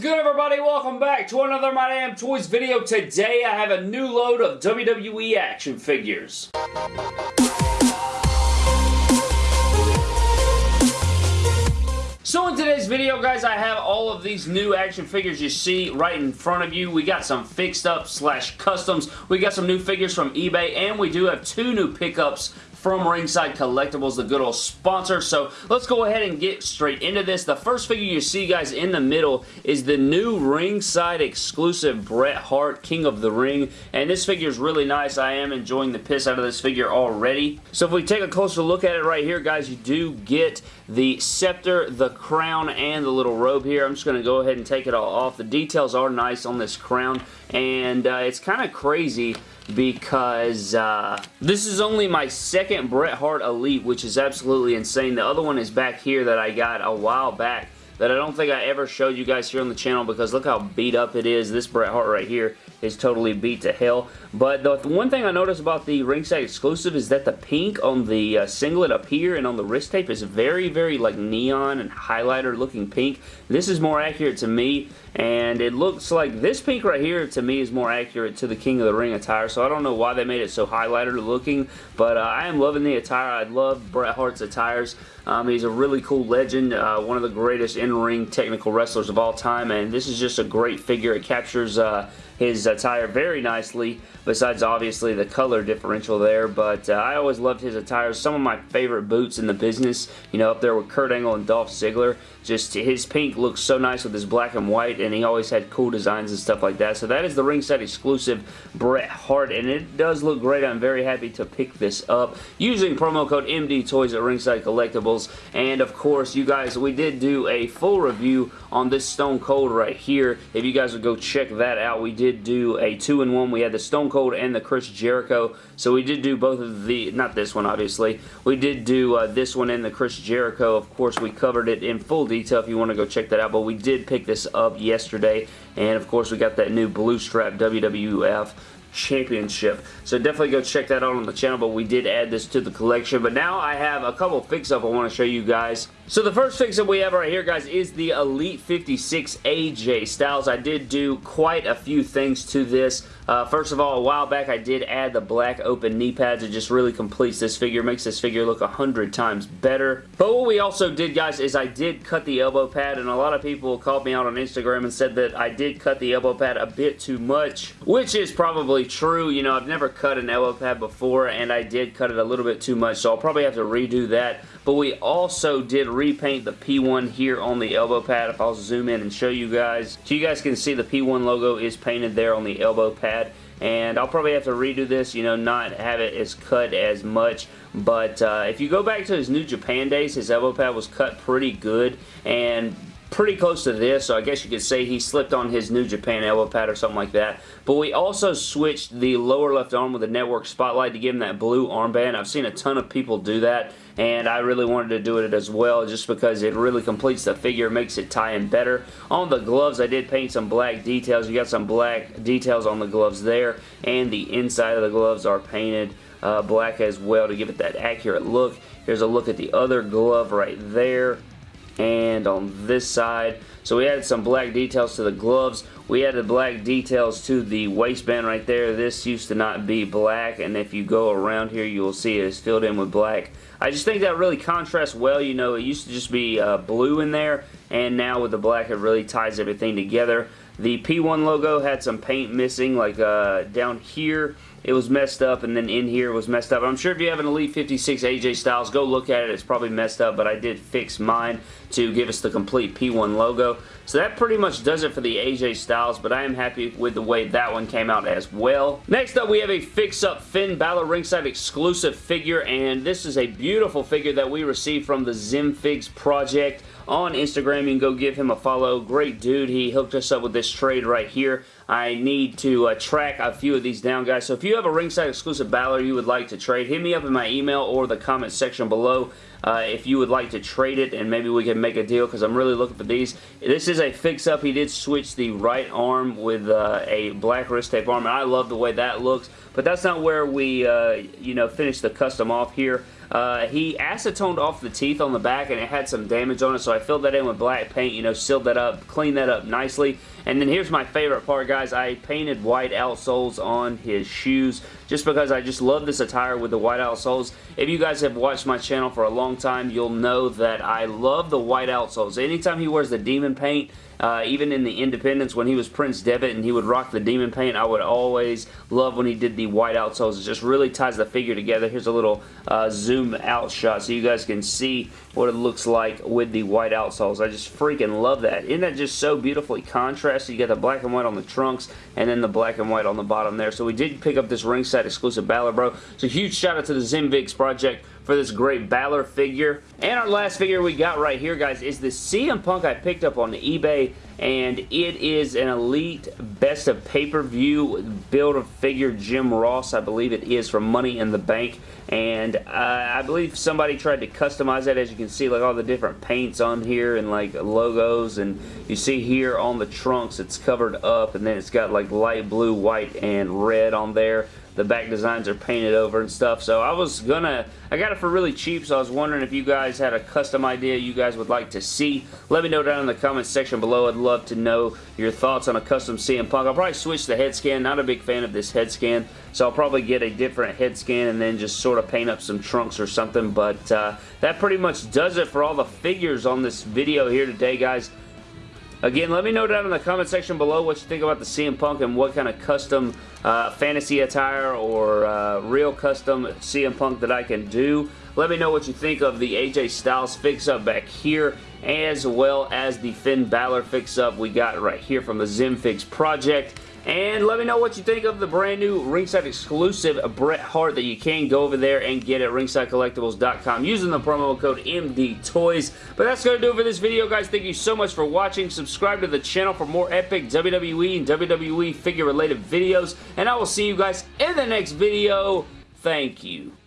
good everybody? Welcome back to another My Damn Toys video. Today I have a new load of WWE action figures. So in today's video, guys, I have all of these new action figures you see right in front of you. We got some fixed up slash customs. We got some new figures from eBay, and we do have two new pickups from Ringside Collectibles, the good old sponsor. So let's go ahead and get straight into this. The first figure you see, guys, in the middle is the new Ringside exclusive Bret Hart King of the Ring. And this figure is really nice. I am enjoying the piss out of this figure already. So if we take a closer look at it right here, guys, you do get the scepter, the crown, and the little robe here. I'm just going to go ahead and take it all off. The details are nice on this crown, and uh, it's kind of crazy because uh, this is only my second Bret Hart Elite, which is absolutely insane. The other one is back here that I got a while back that I don't think I ever showed you guys here on the channel because look how beat up it is. This Bret Hart right here is totally beat to hell. But the one thing I noticed about the ringside exclusive is that the pink on the uh, singlet up here and on the wrist tape is very, very like neon and highlighter looking pink. This is more accurate to me and it looks like this pink right here to me is more accurate to the King of the Ring attire so I don't know why they made it so highlighter looking but uh, I am loving the attire. I love Bret Hart's attires. Um, he's a really cool legend, uh, one of the greatest in-ring technical wrestlers of all time and this is just a great figure. It captures uh, his attire very nicely, besides obviously the color differential there, but uh, I always loved his attire. Some of my favorite boots in the business, you know, up there with Kurt Angle and Dolph Ziggler. Just his pink looks so nice with his black and white, and he always had cool designs and stuff like that. So that is the ringside exclusive Bret Hart, and it does look great. I'm very happy to pick this up using promo code MD Toys at Ringside Collectibles. And of course, you guys, we did do a full review on this Stone Cold right here. If you guys would go check that out, we did do a two and one. We had the Stone Cold and the Chris Jericho. So we did do both of the, not this one obviously, we did do uh, this one and the Chris Jericho. Of course, we covered it in full detail if you want to go check that out. But we did pick this up yesterday. And of course, we got that new blue strap WWF Championship. So definitely go check that out on the channel, but we did add this to the collection. But now I have a couple fix-up I want to show you guys. So the first fix-up we have right here, guys, is the Elite 56 AJ Styles. I did do quite a few things to this. Uh, first of all, a while back I did add the black open knee pads. It just really completes this figure, makes this figure look a hundred times better. But what we also did, guys, is I did cut the elbow pad, and a lot of people called me out on Instagram and said that I did cut the elbow pad a bit too much, which is probably true. You know, I've never cut an elbow pad before, and I did cut it a little bit too much, so I'll probably have to redo that. But we also did repaint the P1 here on the elbow pad. If I'll zoom in and show you guys. So you guys can see the P1 logo is painted there on the elbow pad and I'll probably have to redo this, you know, not have it as cut as much, but uh, if you go back to his New Japan days, his elbow pad was cut pretty good, and pretty close to this, so I guess you could say he slipped on his New Japan elbow pad or something like that. But we also switched the lower left arm with a network spotlight to give him that blue armband. I've seen a ton of people do that, and I really wanted to do it as well just because it really completes the figure, makes it tie in better. On the gloves, I did paint some black details. You got some black details on the gloves there, and the inside of the gloves are painted uh, black as well to give it that accurate look. Here's a look at the other glove right there and on this side. So we added some black details to the gloves. We added black details to the waistband right there. This used to not be black and if you go around here you will see it is filled in with black. I just think that really contrasts well. You know, it used to just be uh, blue in there and now with the black it really ties everything together. The P1 logo had some paint missing like uh, down here it was messed up and then in here was messed up. I'm sure if you have an Elite 56 AJ Styles, go look at it. It's probably messed up, but I did fix mine to give us the complete P1 logo. So that pretty much does it for the AJ Styles, but I am happy with the way that one came out as well. Next up, we have a fix-up Finn Balor ringside exclusive figure, and this is a beautiful figure that we received from the Zimfigs project on Instagram. You can go give him a follow. Great dude. He hooked us up with this trade right here. I need to uh, track a few of these down, guys. So if you have a ringside exclusive Balor you would like to trade, hit me up in my email or the comment section below. Uh, if you would like to trade it and maybe we can make a deal because I'm really looking for these. This is a fix-up. He did switch the right arm with uh, a black wrist tape arm and I love the way that looks but that's not where we uh, you know finish the custom off here. Uh, he acetoned off the teeth on the back and it had some damage on it, so I filled that in with black paint, you know, sealed that up, cleaned that up nicely. And then here's my favorite part, guys. I painted white outsoles on his shoes just because I just love this attire with the white outsoles. If you guys have watched my channel for a long time, you'll know that I love the white outsoles. Anytime he wears the demon paint, uh, even in the independents when he was Prince Devitt and he would rock the demon paint, I would always love when he did the white outsoles. It just really ties the figure together. Here's a little uh, zoom out shot so you guys can see what it looks like with the white outsoles. I just freaking love that. Isn't that just so beautifully contrasted? You got the black and white on the trunks and then the black and white on the bottom there. So we did pick up this ringside exclusive Balor Bro. So huge shout out to the ZimFigs project for this great Balor figure. And our last figure we got right here, guys, is the CM Punk I picked up on eBay. And it is an elite best of pay-per-view build of figure Jim Ross I believe it is from Money in the Bank. And uh, I believe somebody tried to customize that as you can see like all the different paints on here and like logos. And you see here on the trunks it's covered up. And then it's got like light blue white and red on there the back designs are painted over and stuff. So I was gonna, I got it for really cheap, so I was wondering if you guys had a custom idea you guys would like to see. Let me know down in the comments section below. I'd love to know your thoughts on a custom CM Punk. I'll probably switch the head scan. Not a big fan of this head scan, so I'll probably get a different head scan and then just sort of paint up some trunks or something. But uh, that pretty much does it for all the figures on this video here today, guys. Again, let me know down in the comment section below what you think about the CM Punk and what kind of custom uh, fantasy attire or uh, real custom CM Punk that I can do. Let me know what you think of the AJ Styles fix-up back here as well as the Finn Balor fix-up we got right here from the ZimFigs project. And let me know what you think of the brand new ringside exclusive Bret Hart that you can go over there and get at ringsidecollectibles.com using the promo code MDTOYS. But that's going to do it for this video, guys. Thank you so much for watching. Subscribe to the channel for more epic WWE and WWE figure-related videos. And I will see you guys in the next video. Thank you.